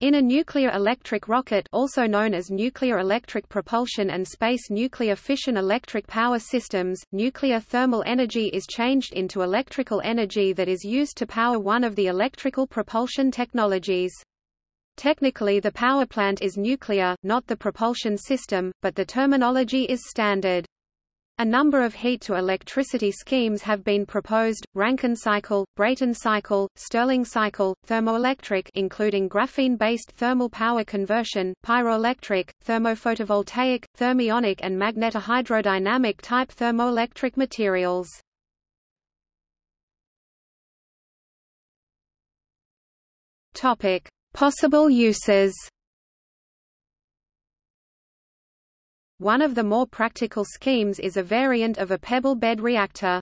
In a nuclear electric rocket also known as nuclear electric propulsion and space nuclear fission electric power systems, nuclear thermal energy is changed into electrical energy that is used to power one of the electrical propulsion technologies. Technically the power plant is nuclear, not the propulsion system, but the terminology is standard. A number of heat-to-electricity schemes have been proposed, Rankine cycle, Brayton cycle, Stirling cycle, thermoelectric including graphene-based thermal power conversion, pyroelectric, thermophotovoltaic, thermionic and magnetohydrodynamic type thermoelectric materials. Possible uses One of the more practical schemes is a variant of a pebble bed reactor.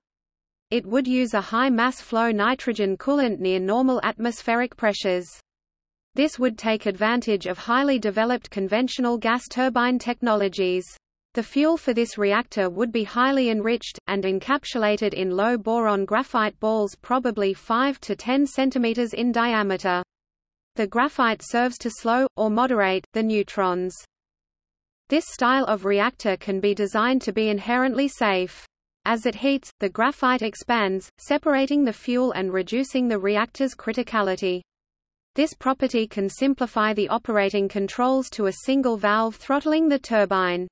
It would use a high mass flow nitrogen coolant near normal atmospheric pressures. This would take advantage of highly developed conventional gas turbine technologies. The fuel for this reactor would be highly enriched, and encapsulated in low-boron graphite balls probably 5 to 10 cm in diameter. The graphite serves to slow, or moderate, the neutrons. This style of reactor can be designed to be inherently safe. As it heats, the graphite expands, separating the fuel and reducing the reactor's criticality. This property can simplify the operating controls to a single valve throttling the turbine.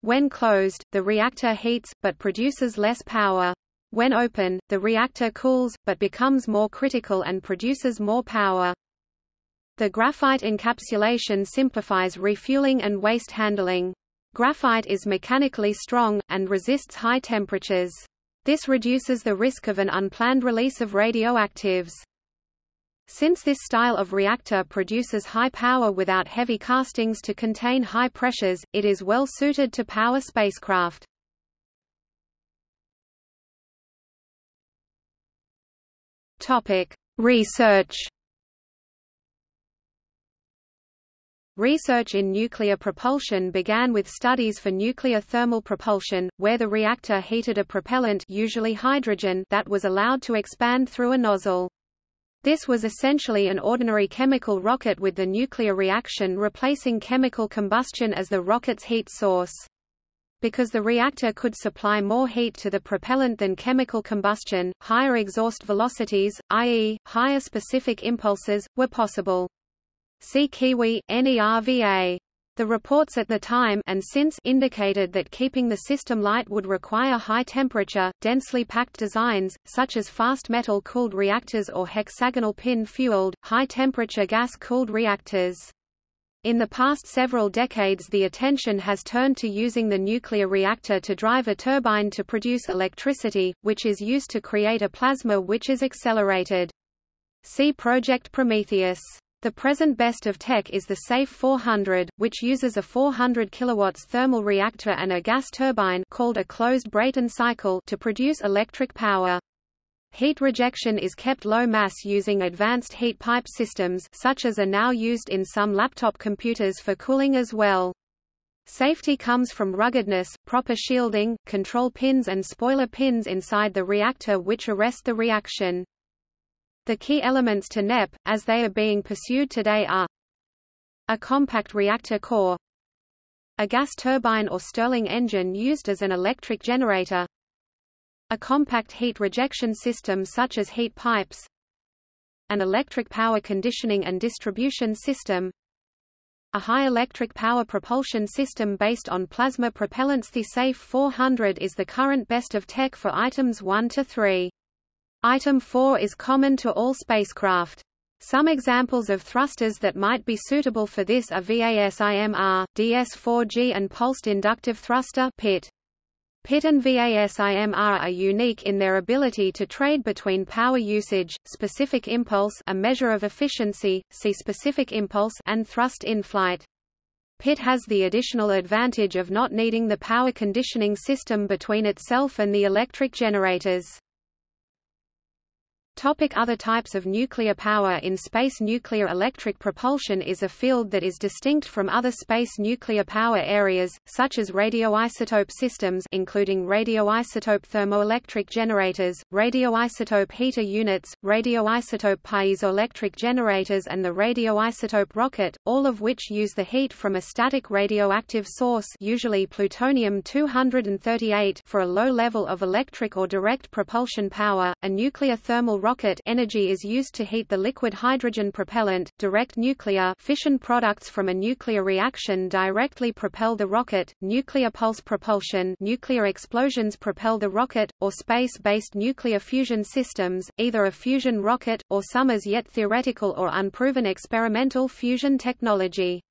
When closed, the reactor heats, but produces less power. When open, the reactor cools, but becomes more critical and produces more power. The graphite encapsulation simplifies refueling and waste handling. Graphite is mechanically strong, and resists high temperatures. This reduces the risk of an unplanned release of radioactives. Since this style of reactor produces high power without heavy castings to contain high pressures, it is well suited to power spacecraft. Research Research in nuclear propulsion began with studies for nuclear thermal propulsion, where the reactor heated a propellant usually hydrogen that was allowed to expand through a nozzle. This was essentially an ordinary chemical rocket with the nuclear reaction replacing chemical combustion as the rocket's heat source. Because the reactor could supply more heat to the propellant than chemical combustion, higher exhaust velocities, i.e., higher specific impulses, were possible. See Kiwi, NERVA. The reports at the time and since indicated that keeping the system light would require high-temperature, densely packed designs, such as fast metal-cooled reactors or hexagonal pin-fueled, high-temperature gas-cooled reactors. In the past several decades the attention has turned to using the nuclear reactor to drive a turbine to produce electricity, which is used to create a plasma which is accelerated. See Project Prometheus. The present best of tech is the SAFE 400, which uses a 400 kW thermal reactor and a gas turbine called a closed Brayton cycle to produce electric power. Heat rejection is kept low mass using advanced heat pipe systems such as are now used in some laptop computers for cooling as well. Safety comes from ruggedness, proper shielding, control pins and spoiler pins inside the reactor which arrest the reaction. The key elements to NEP, as they are being pursued today are a compact reactor core, a gas turbine or Stirling engine used as an electric generator, a compact heat rejection system such as heat pipes, an electric power conditioning and distribution system, a high electric power propulsion system based on plasma propellants. The SAFE 400 is the current best of tech for items 1 to 3. Item 4 is common to all spacecraft. Some examples of thrusters that might be suitable for this are VASIMR, DS4G and Pulsed Inductive Thruster PIT. PIT and VASIMR are unique in their ability to trade between power usage, specific impulse a measure of efficiency, see specific impulse and thrust in flight. PIT has the additional advantage of not needing the power conditioning system between itself and the electric generators. Topic other types of nuclear power In space nuclear electric propulsion is a field that is distinct from other space nuclear power areas, such as radioisotope systems including radioisotope thermoelectric generators, radioisotope heater units, radioisotope piezoelectric generators and the radioisotope rocket, all of which use the heat from a static radioactive source usually plutonium-238 for a low level of electric or direct propulsion power. A nuclear thermal rocket energy is used to heat the liquid hydrogen propellant. Direct nuclear fission products from a nuclear reaction directly propel the rocket. Nuclear pulse propulsion nuclear explosions propel the rocket, or space-based nuclear fusion systems, either a fusion rocket, or some as yet theoretical or unproven experimental fusion technology.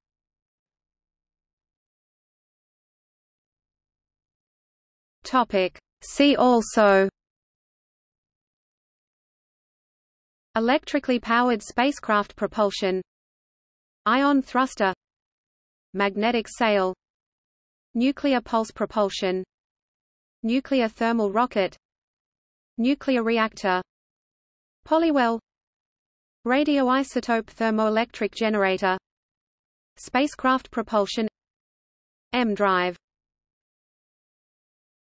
Topic. See also Electrically powered spacecraft propulsion Ion thruster Magnetic sail Nuclear pulse propulsion Nuclear thermal rocket Nuclear reactor Polywell Radioisotope thermoelectric generator Spacecraft propulsion M-drive